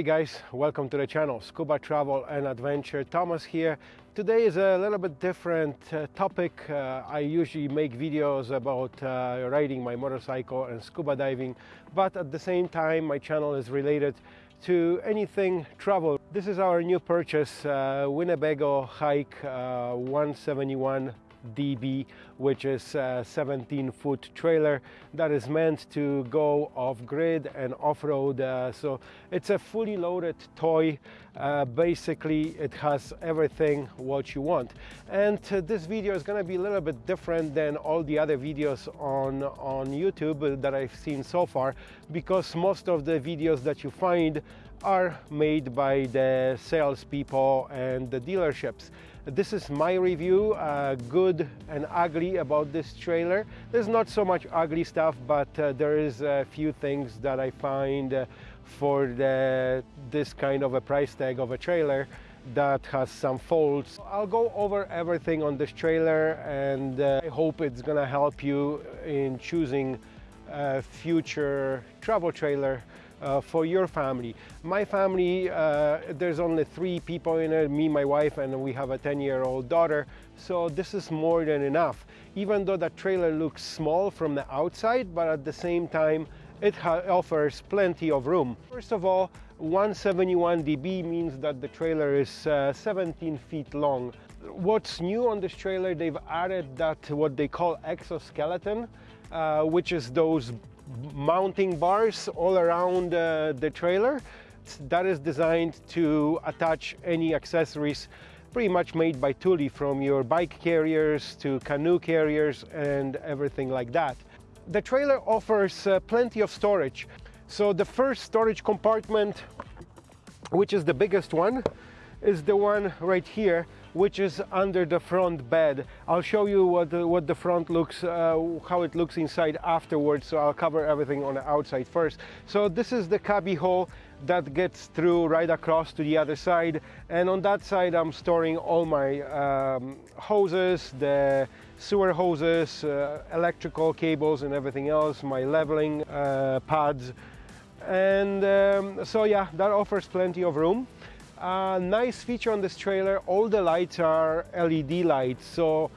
Hey guys, welcome to the channel Scuba Travel and Adventure. Thomas here. Today is a little bit different uh, topic. Uh, I usually make videos about uh, riding my motorcycle and scuba diving, but at the same time my channel is related to anything travel. This is our new purchase, uh, Winnebago Hike uh, 171 DB, which is a 17 foot trailer that is meant to go off grid and off road. Uh, so it's a fully loaded toy. Uh, basically, it has everything what you want. And uh, this video is going to be a little bit different than all the other videos on, on YouTube that I've seen so far because most of the videos that you find are made by the salespeople and the dealerships. This is my review, uh, good and ugly about this trailer. There's not so much ugly stuff, but uh, there is a few things that I find uh, for the, this kind of a price tag of a trailer that has some faults. I'll go over everything on this trailer and uh, I hope it's gonna help you in choosing a future travel trailer uh, for your family. My family, uh, there's only three people in it, me, my wife, and we have a 10-year-old daughter, so this is more than enough. Even though the trailer looks small from the outside, but at the same time, it offers plenty of room. First of all, 171 dB means that the trailer is uh, 17 feet long. What's new on this trailer, they've added that what they call exoskeleton, uh, which is those mounting bars all around uh, the trailer that is designed to attach any accessories pretty much made by Thule from your bike carriers to canoe carriers and everything like that. The trailer offers uh, plenty of storage. So the first storage compartment, which is the biggest one, is the one right here which is under the front bed. I'll show you what the, what the front looks, uh, how it looks inside afterwards, so I'll cover everything on the outside first. So this is the cubby hole that gets through right across to the other side and on that side I'm storing all my um, hoses, the sewer hoses, uh, electrical cables and everything else, my leveling uh, pads and um, so yeah that offers plenty of room. A nice feature on this trailer, all the lights are LED lights, so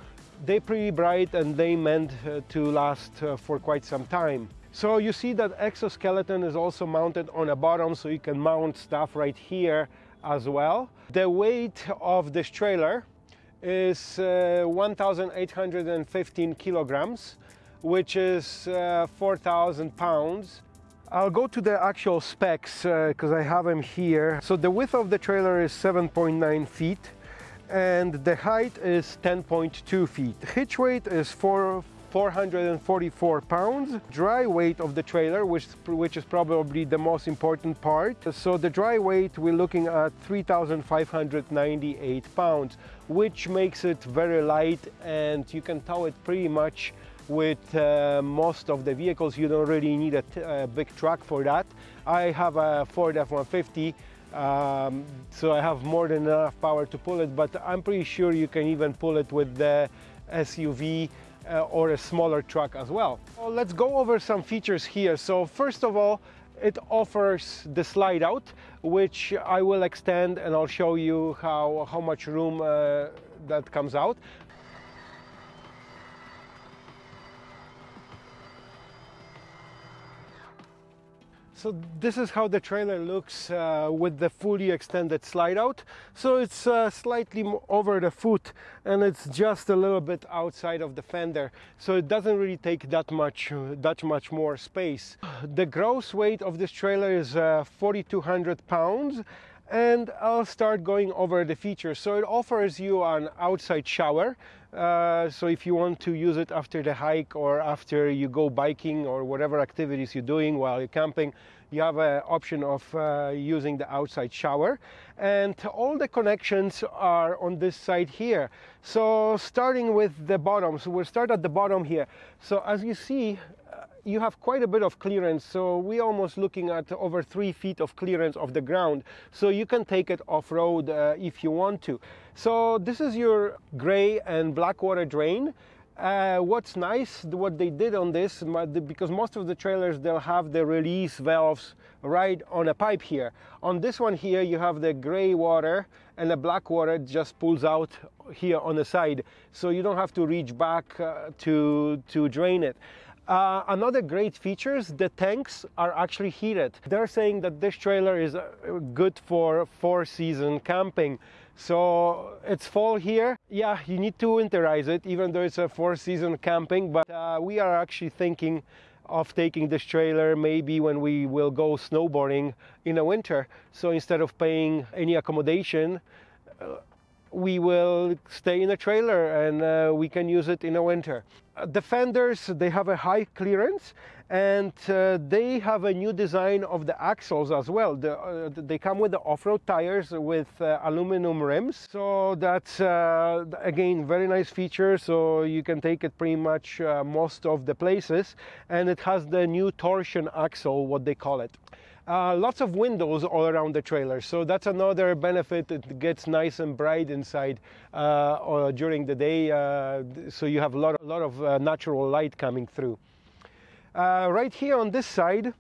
they're pretty bright and they meant uh, to last uh, for quite some time. So you see that exoskeleton is also mounted on the bottom, so you can mount stuff right here as well. The weight of this trailer is uh, 1,815 kilograms, which is uh, 4,000 pounds. I'll go to the actual specs because uh, I have them here. So the width of the trailer is 7.9 feet and the height is 10.2 feet. Hitch weight is 4, 444 pounds. Dry weight of the trailer, which, which is probably the most important part. So the dry weight, we're looking at 3,598 pounds, which makes it very light and you can tow it pretty much with uh, most of the vehicles you don't really need a, big truck for that I have a Ford F-150 um, so I have more than enough power to pull it but I'm pretty sure you can even pull it with the SUV uh, or a smaller truck as well. well. Let's go over some features here so first of all it offers the slide out which I will extend and I'll show you how, how much room uh, that comes out. So this is how the trailer looks uh, with the fully extended slide out. So it's uh, slightly over the foot and it's just a little bit outside of the fender. So it doesn't really take that much, uh, that much more space. The gross weight of this trailer is uh, 4,200 pounds and I'll start going over the features. So it offers you an outside shower. Uh, so if you want to use it after the hike or after you go biking or whatever activities you're doing while you're camping, you have an option of uh, using the outside shower and all the connections are on this side here so starting with the bottom so we'll start at the bottom here so as you see you have quite a bit of clearance so we're almost looking at over three feet of clearance of the ground so you can take it off-road uh, if you want to so this is your gray and black water drain Uh, what's nice, what they did on this, because most of the trailers, they'll have the release valves right on a pipe here. On this one here, you have the gray water and the black water just pulls out here on the side. So you don't have to reach back uh, to, to drain it. Uh, another great feature is the tanks are actually heated. They're saying that this trailer is uh, good for four season camping. So it's fall here. Yeah, you need to winterize it, even though it's a four season camping, but uh, we are actually thinking of taking this trailer maybe when we will go snowboarding in the winter. So instead of paying any accommodation, uh, we will stay in a trailer and uh, we can use it in the winter. Uh, the fenders, they have a high clearance and uh, they have a new design of the axles as well. The, uh, they come with the off-road tires with uh, aluminum rims. So that's, uh, again, very nice feature. So you can take it pretty much most of the places. And it has the new torsion axle, what they call it. Uh, lots of windows all around the trailer, so that's another benefit. It gets nice and bright inside uh, during the day, uh, so you have a lot, a lot of uh, natural light coming through. Uh, right here on this side,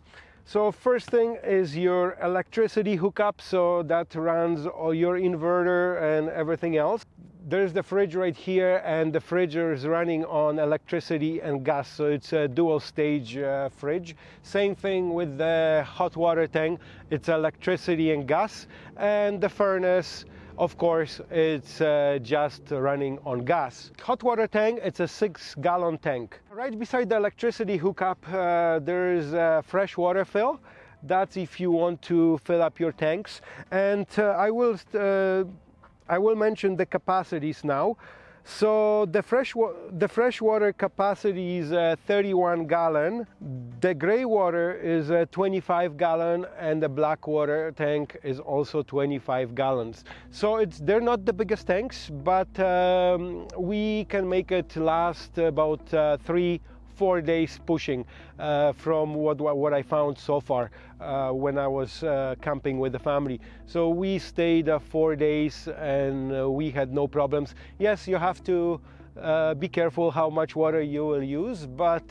so first thing is your electricity hookup, so that runs all your inverter and everything else there's the fridge right here and the fridge is running on electricity and gas so it's a dual stage uh, fridge. Same thing with the hot water tank. It's electricity and gas and the furnace of course it's uh, just running on gas. Hot water tank it's a six gallon tank. Right beside the electricity hookup uh, there is a fresh water fill. That's if you want to fill up your tanks. And uh, I will uh, I will mention the capacities now. So the fresh, the freshwater capacity is uh, 31 gallon, the gray water is uh, 25 gallon, and the black water tank is also 25 gallons. So it's they're not the biggest tanks, but um, we can make it last about uh, three four days pushing uh, from what, what I found so far uh, when I was uh, camping with the family. So we stayed uh, four days and uh, we had no problems. Yes, you have to uh, be careful how much water you will use, but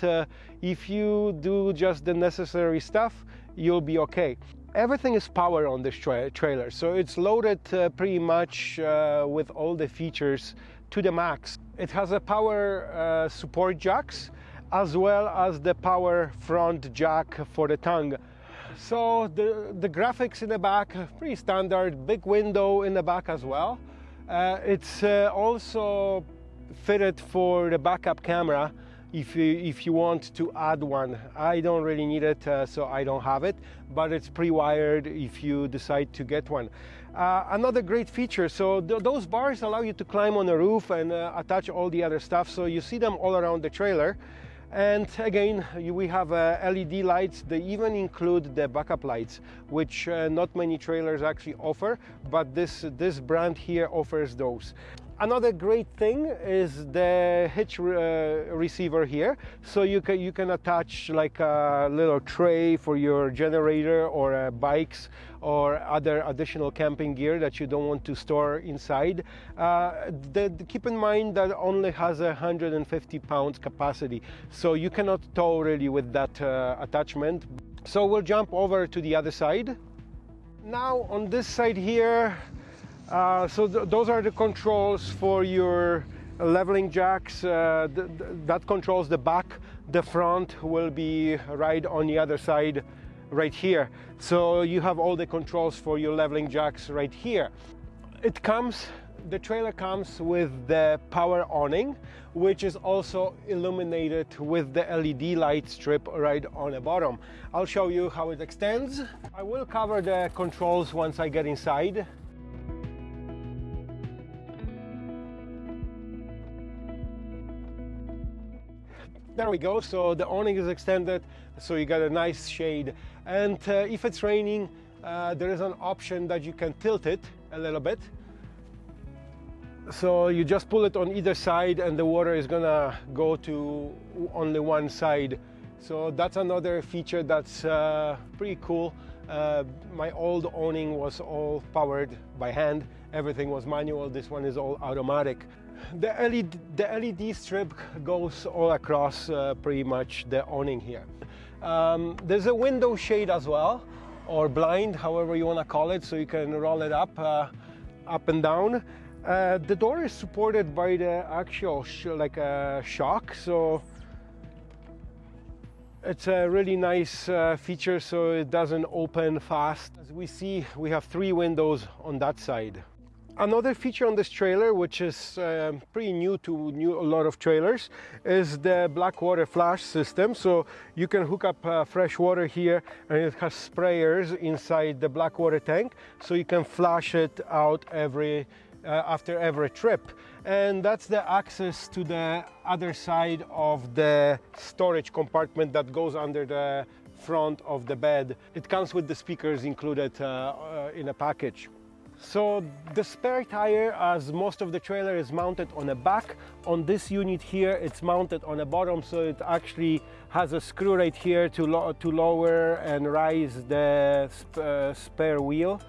if you do just the necessary stuff, you'll be okay. Everything is power on this tra trailer, so it's loaded pretty much with all the features to the max. It has a power support jacks, as well as the power front jack for the tongue. So the, the graphics in the back, pretty standard, big window in the back as well. Uh, it's uh, also fitted for the backup camera if you, if you want to add one. I don't really need it, uh, so I don't have it, but it's pre-wired if you decide to get one. Uh, another great feature, so th those bars allow you to climb on the roof and uh, attach all the other stuff, so you see them all around the trailer. And again, we have uh, LED lights. They even include the backup lights, which uh, not many trailers actually offer, but this, this brand here offers those. Another great thing is the hitch uh, receiver here. So you can, you can attach like a little tray for your generator or uh, bikes or other additional camping gear that you don't want to store inside. Uh, the, keep in mind that only has a 150 pounds capacity. So you cannot tow really with that uh, attachment. So we'll jump over to the other side. Now on this side here, uh, so th those are the controls for your leveling jacks. Uh, th that controls the back. The front will be right on the other side right here. So you have all the controls for your leveling jacks right here. It comes, the trailer comes with the power awning, which is also illuminated with the LED light strip right on the bottom. I'll show you how it extends. I will cover the controls once I get inside. There we go, so the awning is extended, so you got a nice shade. And uh, if it's raining, uh, there is an option that you can tilt it a little bit. So you just pull it on either side and the water is gonna go to only one side. So that's another feature that's uh, pretty cool. Uh, my old awning was all powered by hand. Everything was manual. This one is all automatic. The LED, the LED strip goes all across uh, pretty much the awning here. Um, there's a window shade as well, or blind, however you want to call it, so you can roll it up, uh, up and down. Uh, the door is supported by the actual like a shock, so it's a really nice uh, feature so it doesn't open fast. As we see, we have three windows on that side. Another feature on this trailer, which is uh, pretty new to new, a lot of trailers, is the black water flash system. So you can hook up uh, fresh water here and it has sprayers inside the black water tank. So you can flash it out every uh, after every trip and that's the access to the other side of the storage compartment that goes under the front of the bed. It comes with the speakers included uh, uh, in a package. So the spare tire, as most of the trailer is mounted on the back, on this unit here it's mounted on the bottom so it actually has a screw right here to, lo to lower and rise the sp uh, spare wheel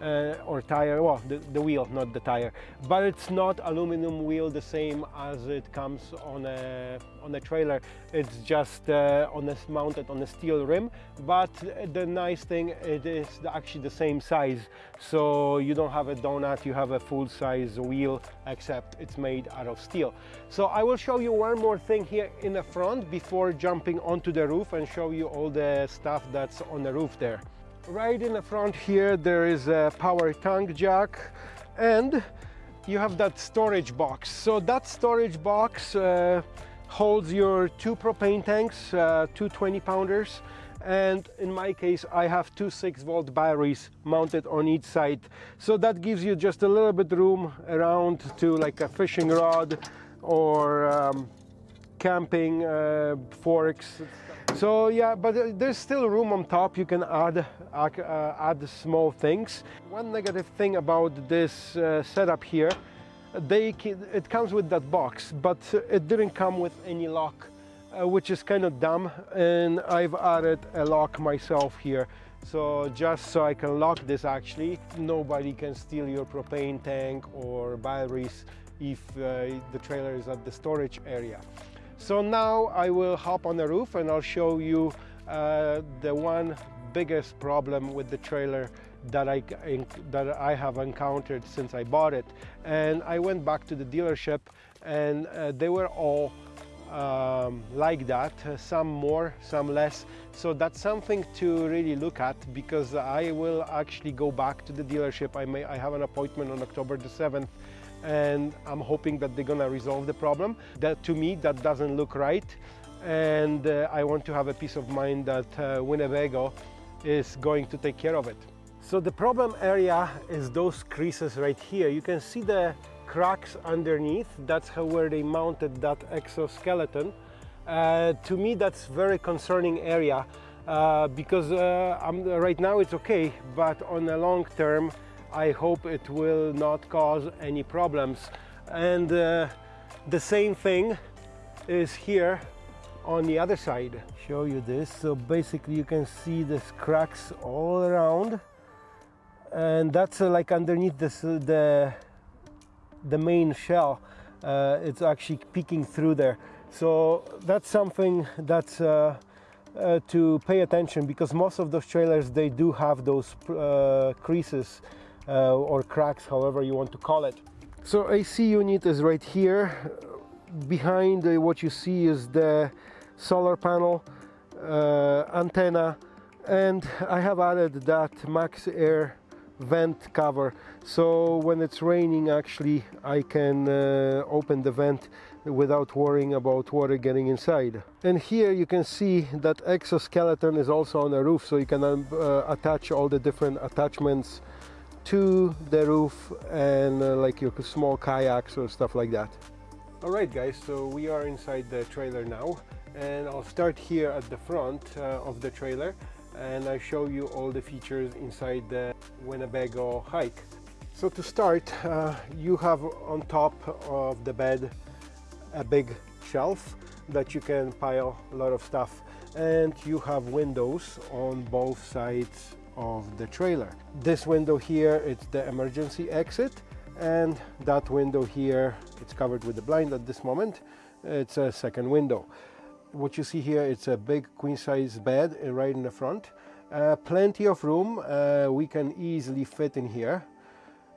uh, or tire, well, the, the, wheel, not the tire. But it's not aluminum wheel the same as it comes on a, on a trailer. It's just uh, on a, mounted on a steel rim. But the nice thing, it is actually the same size. So you don't have a donut, you have a full size wheel, except it's made out of steel. So I will show you one more thing here in the front before jumping onto the roof and show you all the stuff that's on the roof there. Right in the front here there is a power tank jack and you have that storage box. So that storage box uh, holds your two propane tanks, uh, two 20 pounders and in my case I have two 6 volt batteries mounted on each side so that gives you just a little bit room around to like a fishing rod or um, camping uh, forks so yeah, but there's still room on top. You can add uh, add small things. One negative thing about this uh, setup here, they it comes with that box, but it didn't come with any lock, uh, which is kind of dumb. And I've added a lock myself here. So just so I can lock this actually, nobody can steal your propane tank or batteries if uh, the trailer is at the storage area. So now I will hop on the roof and I'll show you uh, the one biggest problem with the trailer that I, that I have encountered since I bought it. And I went back to the dealership and uh, they were all um, like that, some more, some less. So that's something to really look at because I will actually go back to the dealership. I, may, I have an appointment on October the 7th and I'm hoping that they're gonna resolve the problem. That to me, that doesn't look right. And uh, I want to have a peace of mind that uh, Winnebago is going to take care of it. So the problem area is those creases right here. You can see the cracks underneath. That's how where they mounted that exoskeleton. Uh, to me, that's very concerning area uh, because uh, right now it's okay, but on the long term, I hope it will not cause any problems. And uh, the same thing is here on the other side. Show you this. So basically you can see this cracks all around and that's uh, like underneath this, uh, the, the main shell. Uh, it's actually peeking through there. So that's something that's uh, uh, to pay attention because most of those trailers they do have those uh, creases uh, or cracks, however you want to call it. So AC unit is right here. Behind uh, what you see is the solar panel, uh, antenna, and I have added that max air vent cover so when it's raining actually I can uh, open the vent without worrying about water getting inside and here you can see that exoskeleton is also on the roof so you can um, uh, attach all the different attachments to the roof and uh, like your small kayaks or stuff like that. Alright guys, so we are inside the trailer now and I'll start here at the front uh, of the trailer and I show you all the features inside the Winnebago hike. So to start, uh, you have on top of the bed a big shelf that you can pile a lot of stuff and you have windows on both sides of the trailer. This window here, it's the emergency exit and that window here it's covered with the blind at this moment. It's a second window. What you see here it's a big queen size bed uh, right in the front. Uh, plenty of room uh, we can easily fit in here.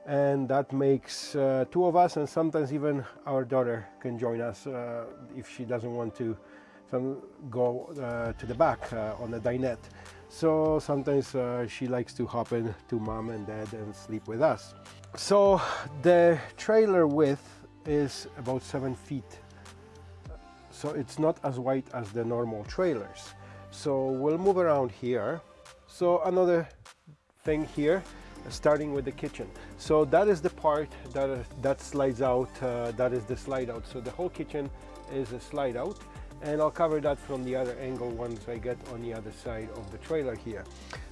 And that makes uh, two of us and sometimes even our daughter can join us uh, if she doesn't want to go uh, to the back on the dinette so sometimes she likes to hop in to mom and dad and sleep with us. So the trailer width is about seven feet. So it's not as wide as the normal trailers. So we'll move around here. So another thing here starting with the kitchen. So that is the part that uh, that slides out uh, that is the slide out. So the whole kitchen is a slide out and I'll cover that from the other angle once I get on the other side of the trailer here.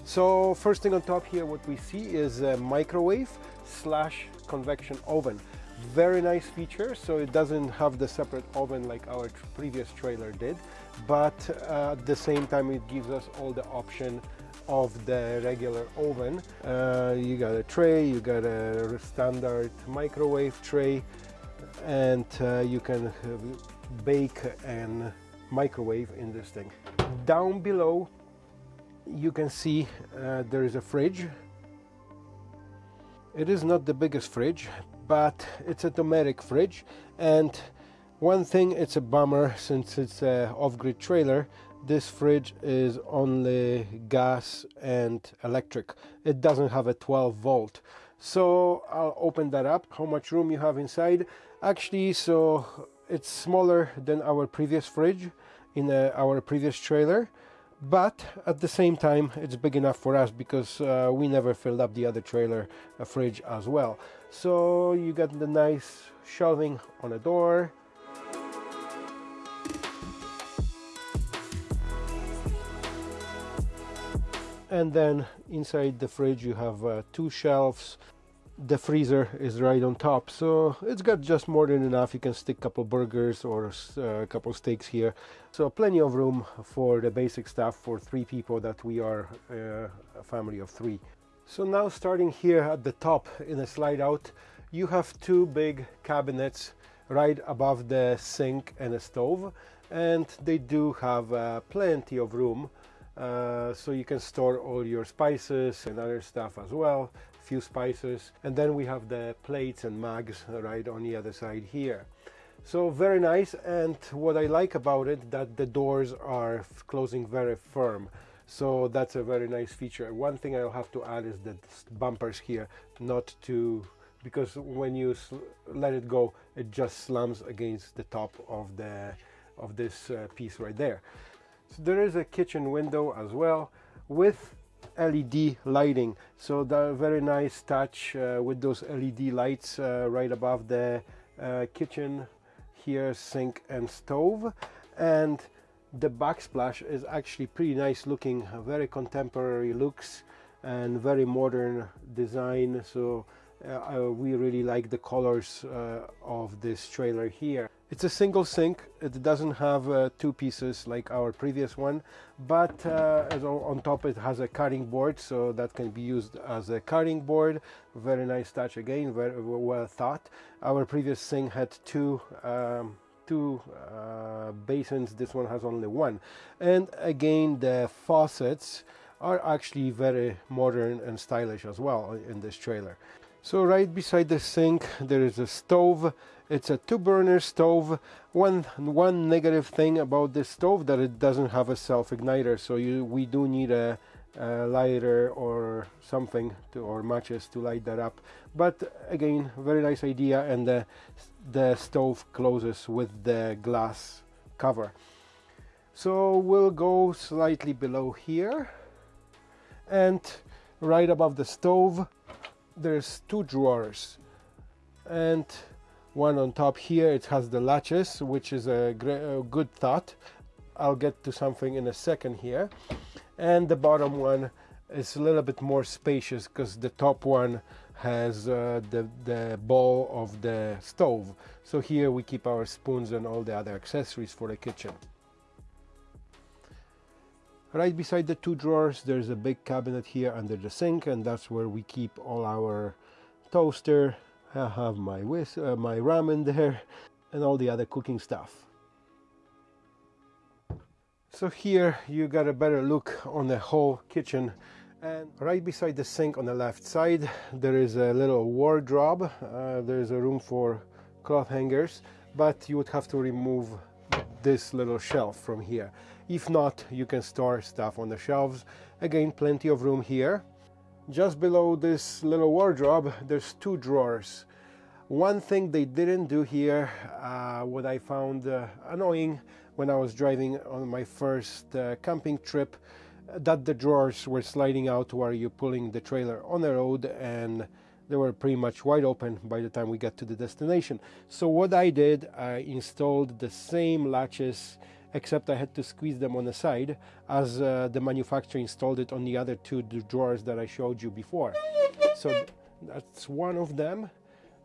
So first thing on top here what we see is a microwave slash convection oven. Very nice feature so it doesn't have the separate oven like our previous trailer did but uh, at the same time it gives us all the option of the regular oven. Uh, you got a tray you got a standard microwave tray and uh, you can bake and microwave in this thing. Down below you can see uh, there is a fridge. It is not the biggest fridge but it's a Dometic fridge. And one thing it's a bummer since it's a off-grid trailer. This fridge is only gas and electric. It doesn't have a 12 volt. So I'll open that up. How much room you have inside? Actually so it's smaller than our previous fridge in uh, our previous trailer but at the same time it's big enough for us because uh, we never filled up the other trailer uh, fridge as well. So you got the nice shelving on the door. And then inside the fridge you have uh, two shelves the freezer is right on top so it's got just more than enough. You can stick a couple burgers or uh, a couple steaks here. So plenty of room for the basic stuff for three people that we are uh, a family of three. So now starting here at the top in a slide out you have two big cabinets right above the sink and a stove and they do have uh, plenty of room uh, so you can store all your spices and other stuff as well few spices and then we have the plates and mugs right on the other side here. So very nice and what I like about it that the doors are closing very firm. So that's a very nice feature. One thing I'll have to add is the bumpers here not to because when you let it go it just slams against the top of the of this uh, piece right there. So there is a kitchen window as well with LED lighting. So the very nice touch uh, with those LED lights uh, right above the uh, kitchen here sink and stove. And the backsplash is actually pretty nice looking very contemporary looks and very modern design. So uh, we really like the colors uh, of this trailer here it's a single sink. It doesn't have uh, two pieces like our previous one, but uh, on top it has a cutting board, so that can be used as a cutting board. Very nice touch again, very well thought. Our previous sink had two um, two uh, basins. This one has only one, and again the faucets are actually very modern and stylish as well in this trailer. So right beside the sink there is a stove. It's a two burner stove. One one negative thing about this stove that it doesn't have a self igniter so you we do need a, a lighter or something to or matches to light that up. But again very nice idea and the the stove closes with the glass cover. So we'll go slightly below here. And right above the stove there's two drawers and one on top here it has the latches which is a, a good thought. I'll get to something in a second here. And the bottom one is a little bit more spacious because the top one has uh, the, the bowl of the stove. So here we keep our spoons and all the other accessories for the kitchen right beside the two drawers there's a big cabinet here under the sink and that's where we keep all our toaster I have my uh, my ramen there and all the other cooking stuff. So here you got a better look on the whole kitchen and right beside the sink on the left side there is a little wardrobe. Uh, there is a room for cloth hangers but you would have to remove this little shelf from here. If not you can store stuff on the shelves. Again plenty of room here. Just below this little wardrobe there's two drawers. One thing they didn't do here, uh, what I found uh, annoying when I was driving on my first uh, camping trip, that the drawers were sliding out while you're pulling the trailer on the road and they were pretty much wide open by the time we got to the destination. So what I did, I installed the same latches except I had to squeeze them on the side as uh, the manufacturer installed it on the other two drawers that I showed you before. So that's one of them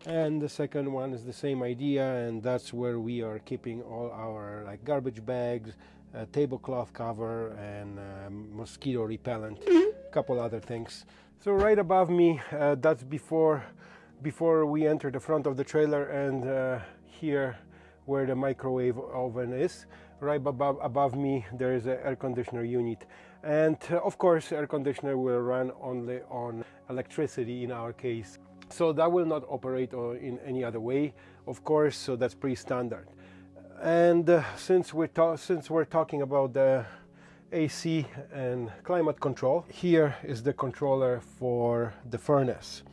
and the second one is the same idea and that's where we are keeping all our like garbage bags uh, tablecloth cover and um, mosquito repellent a couple other things so right above me uh, that's before before we enter the front of the trailer and uh, here where the microwave oven is right above, above me there is an air conditioner unit and uh, of course air conditioner will run only on electricity in our case so that will not operate in any other way, of course, so that's pretty standard. And uh, since, we're since we're talking about the AC and climate control, here is the controller for the furnace.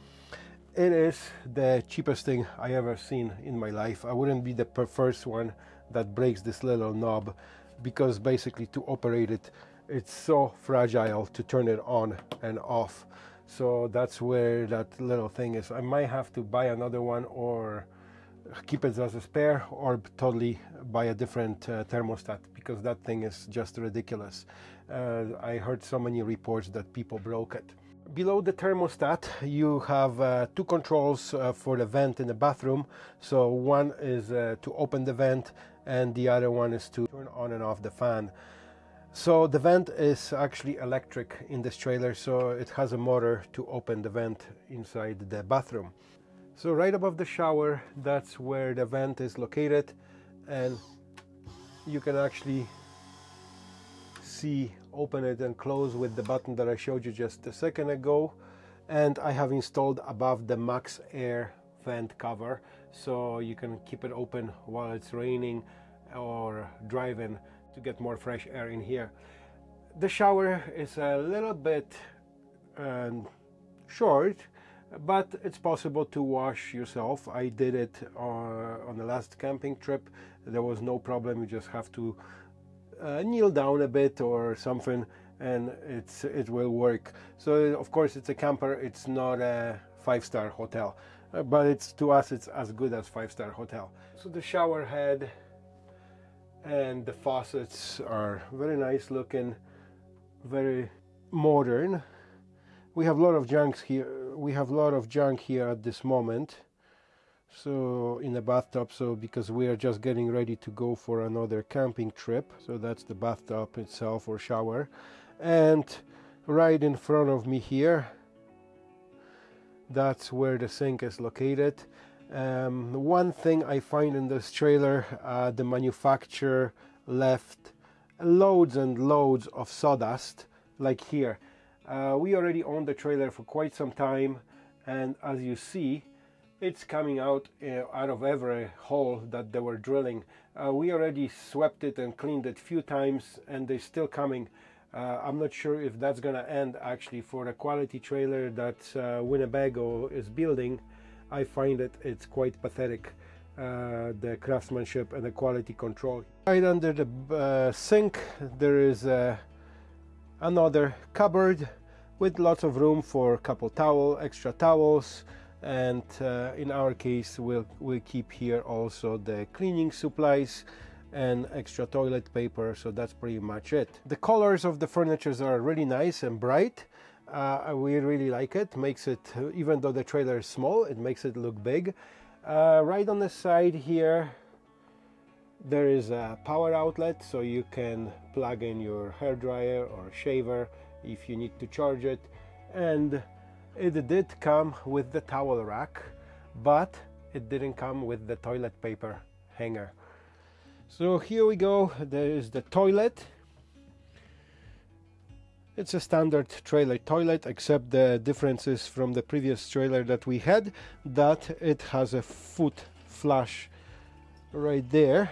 It is the cheapest thing I ever seen in my life. I wouldn't be the first one that breaks this little knob because basically to operate it, it's so fragile to turn it on and off. So that's where that little thing is. I might have to buy another one or keep it as a spare or totally buy a different uh, thermostat because that thing is just ridiculous. Uh, I heard so many reports that people broke it. Below the thermostat you have uh, two controls uh, for the vent in the bathroom. So one is uh, to open the vent and the other one is to turn on and off the fan so the vent is actually electric in this trailer, so it has a motor to open the vent inside the bathroom. So right above the shower, that's where the vent is located and you can actually see open it and close with the button that I showed you just a second ago and I have installed above the max air vent cover so you can keep it open while it's raining or driving to get more fresh air in here. The shower is a little bit um, short, but it's possible to wash yourself. I did it uh, on the last camping trip. There was no problem. You just have to uh, kneel down a bit or something and it's it will work. So of course it's a camper. It's not a five-star hotel, Uh, but it's to us it's as good as five-star hotel. So the shower head and the faucets are very nice looking very modern. We have a lot of junk here we have a lot of junk here at this moment so in the bathtub so because we are just getting ready to go for another camping trip. So that's the bathtub itself or shower. And right in front of me here that's where the sink is located um, one thing I find in this trailer, uh, the manufacturer left loads and loads of sawdust, like here. Uh, we already own the trailer for quite some time, and as you see, it's coming out uh, out of every hole that they were drilling. Uh, we already swept it and cleaned it a few times, and they're still coming. Uh, I'm not sure if that's gonna end actually for the quality trailer that uh, Winnebago is building. I find that it's quite pathetic. Uh, the craftsmanship and the quality control. Right under the uh, sink there is uh, another cupboard with lots of room for a couple towel, extra towels and uh, in our case we'll, we'll keep here also the cleaning supplies and extra toilet paper so that's pretty much it. The colors of the furnitures are really nice and bright uh, we really like it, makes it, even though the trailer is small, it makes it look big. Uh, right on the side here, there is a power outlet, so you can plug in your hair dryer or shaver if you need to charge it. And it did come with the towel rack, but it didn't come with the toilet paper hanger. So here we go, there is the toilet. It's a standard trailer toilet except the differences from the previous trailer that we had that it has a foot flush right there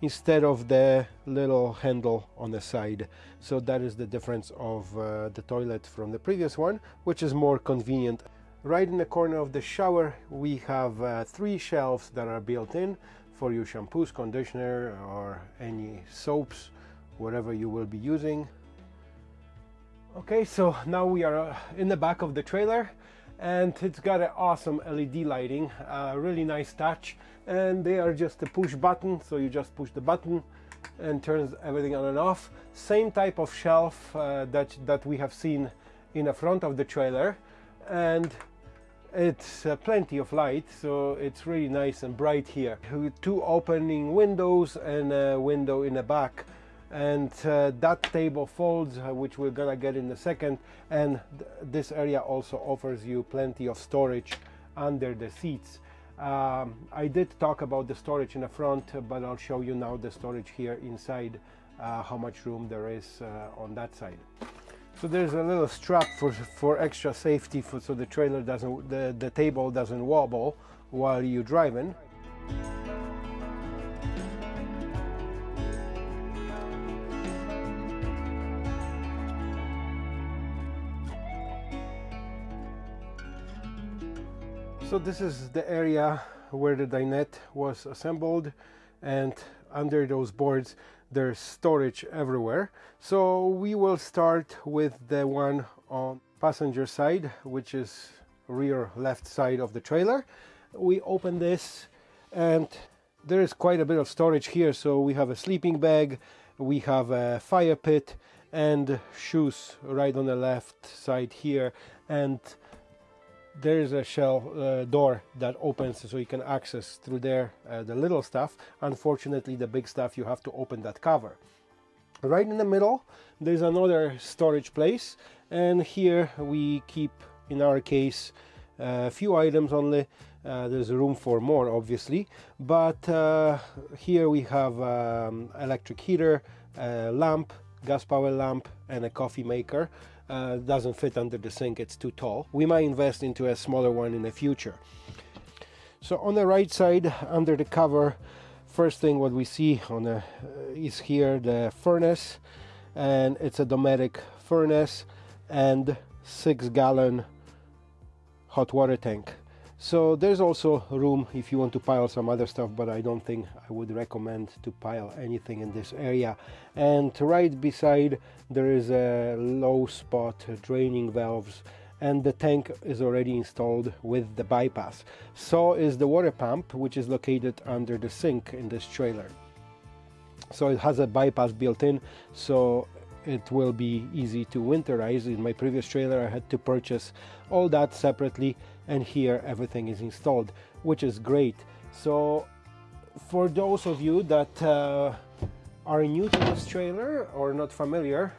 instead of the little handle on the side. So that is the difference of uh, the toilet from the previous one which is more convenient. Right in the corner of the shower we have uh, three shelves that are built in for your shampoos conditioner or any soaps whatever you will be using okay so now we are uh, in the back of the trailer and it's got an awesome LED lighting, a really nice touch and they are just a push button so you just push the button and turns everything on and off. Same type of shelf uh, that, that we have seen in the front of the trailer and it's uh, plenty of light so it's really nice and bright here. Two opening windows and a window in the back. And uh, that table folds uh, which we're gonna get in a second. And th this area also offers you plenty of storage under the seats. Um, I did talk about the storage in the front but I'll show you now the storage here inside uh, how much room there is uh, on that side so there's a little strap for for extra safety for, so the trailer doesn't the, the table doesn't wobble while you're driving. So this is the area where the dinette was assembled and under those boards there's storage everywhere. So we will start with the one on passenger side which is rear left side of the trailer. We open this and there is quite a bit of storage here so we have a sleeping bag, we have a fire pit and shoes right on the left side here and there is a shell uh, door that opens so you can access through there uh, the little stuff. Unfortunately the big stuff you have to open that cover. Right in the middle there's another storage place. And here we keep in our case a few items only. Uh, there's room for more obviously. But uh, here we have um, electric heater a lamp gas power lamp and a coffee maker uh, doesn't fit under the sink, it's too tall. We might invest into a smaller one in the future. So on the right side, under the cover, first thing what we see on the, uh, is here the furnace, and it's a Dometic furnace and six gallon hot water tank. So there's also room if you want to pile some other stuff, but I don't think I would recommend to pile anything in this area. And right beside there is a low spot draining valves and the tank is already installed with the bypass. So is the water pump, which is located under the sink in this trailer. So it has a bypass built in, so it will be easy to winterize. In my previous trailer I had to purchase all that separately and here everything is installed, which is great. So for those of you that uh, are new to this trailer or not familiar,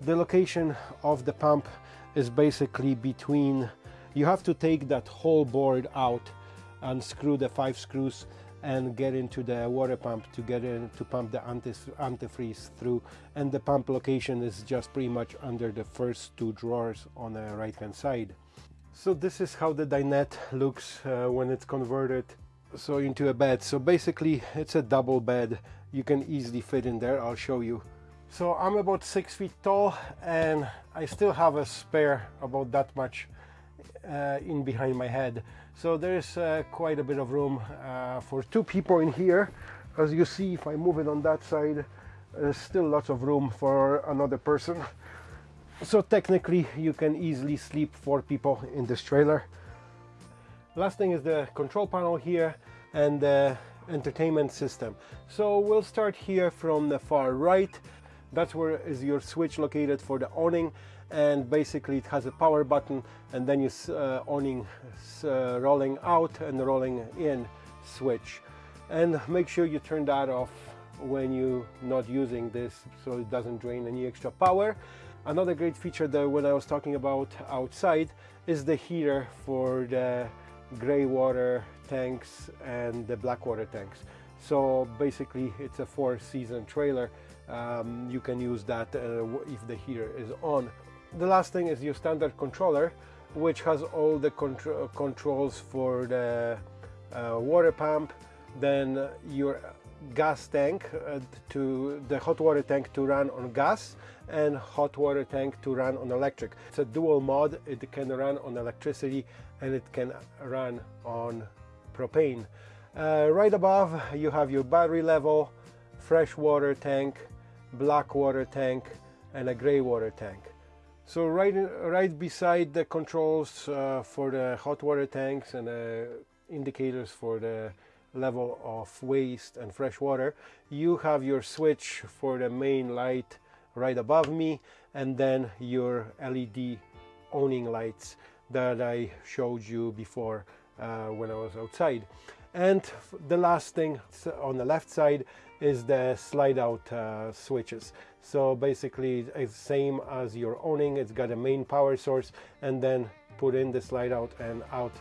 the location of the pump is basically between, you have to take that whole board out unscrew the five screws and get into the water pump to get in to pump the antifreeze through and the pump location is just pretty much under the first two drawers on the right hand side so this is how the dinette looks uh, when it's converted so into a bed. So basically it's a double bed. You can easily fit in there I'll show you. So I'm about six feet tall and I still have a spare about that much uh, in behind my head. So there's uh, quite a bit of room uh, for two people in here. As you see if I move it on that side there's still lots of room for another person so technically you can easily sleep four people in this trailer. Last thing is the control panel here and the entertainment system. So we'll start here from the far right. That's where is your switch located for the awning. And basically it has a power button and then you uh, awning uh, rolling out and rolling in switch. And make sure you turn that off when you're not using this so it doesn't drain any extra power another great feature that when I was talking about outside is the heater for the gray water tanks and the black water tanks. So basically it's a four season trailer. Um, you can use that uh, if the heater is on. The last thing is your standard controller which has all the contr controls for the uh, water pump, then your gas tank uh, to the hot water tank to run on gas and hot water tank to run on electric. It's a dual mod, it can run on electricity and it can run on propane. Uh, right above you have your battery level, fresh water tank, black water tank and a gray water tank. So right, right beside the controls uh, for the hot water tanks and the indicators for the level of waste and fresh water, you have your switch for the main light right above me and then your LED awning lights that I showed you before uh, when I was outside. And the last thing on the left side is the slide out uh, switches. So basically it's same as your awning, it's got a main power source and then put in the slide out and out.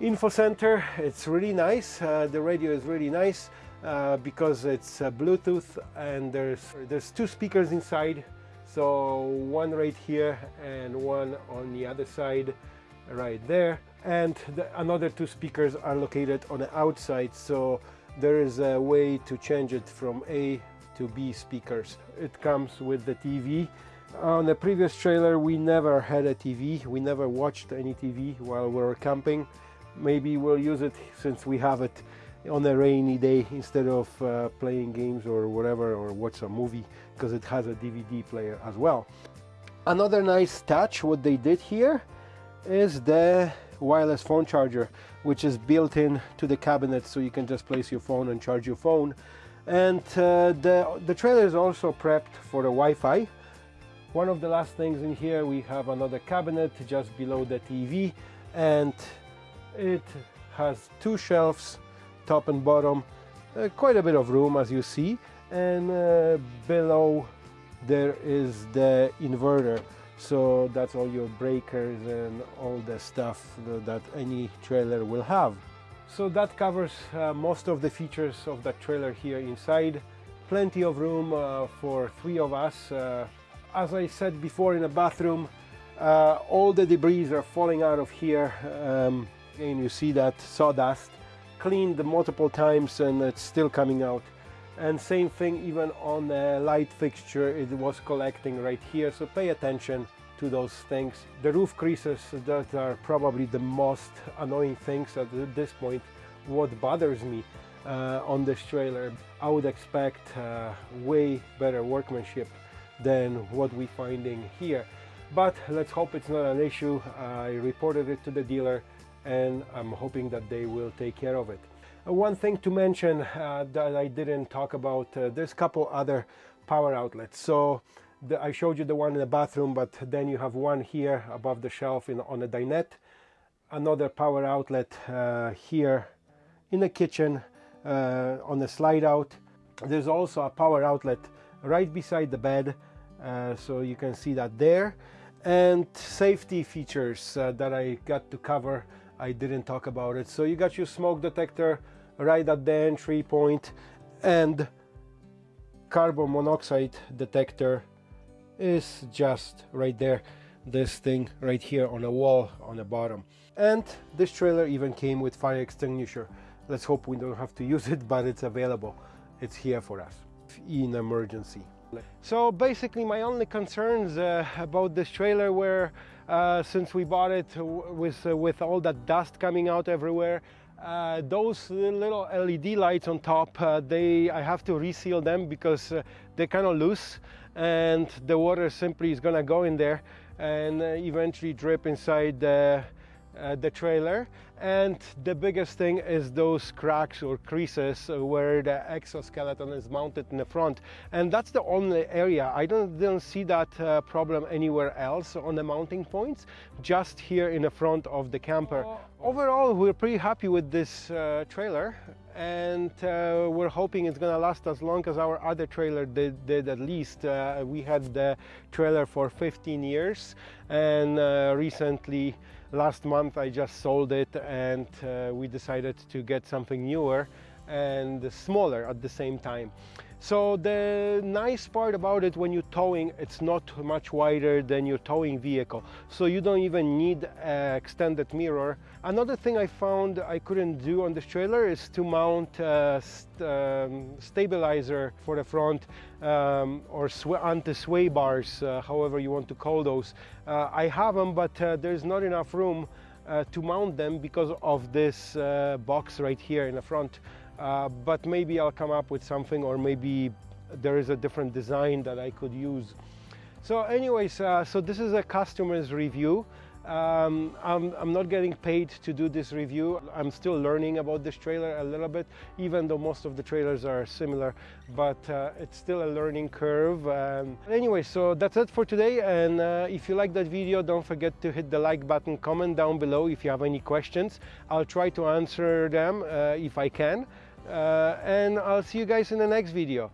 Info center, it's really nice, uh, the radio is really nice uh, because it's uh, Bluetooth and there's, there's two speakers inside so one right here and one on the other side right there and the, another two speakers are located on the outside so there is a way to change it from A to B speakers. It comes with the TV. On the previous trailer we never had a TV, we never watched any TV while we were camping. Maybe we'll use it since we have it on a rainy day instead of uh, playing games or whatever or watch a movie because it has a DVD player as well. Another nice touch what they did here is the wireless phone charger which is built in to the cabinet so you can just place your phone and charge your phone. And uh, the, the trailer is also prepped for the Wi-Fi. One of the last things in here we have another cabinet just below the TV and it has two shelves top and bottom uh, quite a bit of room as you see and uh, below there is the inverter. So that's all your breakers and all the stuff that any trailer will have. So that covers uh, most of the features of that trailer here inside. Plenty of room uh, for three of us. Uh, as I said before in the bathroom uh, all the debris are falling out of here. Um, and you see that sawdust cleaned multiple times and it's still coming out. And same thing even on the light fixture it was collecting right here. So pay attention to those things. The roof creases that are probably the most annoying things at this point. What bothers me uh, on this trailer I would expect uh, way better workmanship than what we're finding here. But let's hope it's not an issue. I reported it to the dealer and I'm hoping that they will take care of it uh, one thing to mention uh, that I didn't talk about, uh, there's a couple other power outlets. So the, I showed you the one in the bathroom, but then you have one here above the shelf in, on the dinette, another power outlet uh, here in the kitchen uh, on the slide out. There's also a power outlet right beside the bed, uh, so you can see that there. And safety features that I got to cover I didn't talk about it. So you got your smoke detector right at the entry point and carbon monoxide detector is just right there. This thing right here on the wall on the bottom. And this trailer even came with fire extinguisher. Let's hope we don't have to use it but it's available. It's here for us in emergency. So basically my only concerns uh, about this trailer were uh, since we bought it with, uh, with all that dust coming out everywhere uh, those little LED lights on top, uh, they I have to reseal them because uh, they're kind of loose and the water simply is gonna go in there and eventually drip inside the, uh, the trailer. And the biggest thing is those cracks or creases where the exoskeleton is mounted in the front. And that's the only area. I don't, don't see that uh, problem anywhere else on the mounting points just here in the front of the camper. Oh. overall we're pretty happy with this uh, trailer. And uh, we're hoping it's gonna last as long as our other trailer did, did at least. Uh, we had the trailer for 15 years and uh, recently last month I just sold it and uh, we decided to get something newer and smaller at the same time. So the nice part about it when you're towing, it's not much wider than your towing vehicle. So you don't even need an extended mirror. Another thing I found I couldn't do on this trailer is to mount a st um, stabilizer for the front um, or anti-sway bars, uh, however you want to call those. Uh, I have them, but uh, there's not enough room uh, to mount them because of this box right here in the front. Uh, but maybe I'll come up with something or maybe there is a different design that I could use. So anyways, uh, so this is a customer's review. Um, I'm, I'm, not getting paid to do this review. I'm still learning about this trailer a little bit, even though most of the trailers are similar, but uh, it's still a learning curve. Um, anyway, so that's it for today. And uh, if you like that video, don't forget to hit the like button, comment down below if you have any questions. I'll try to answer them uh, if I can Uh, and I'll see you guys in the next video.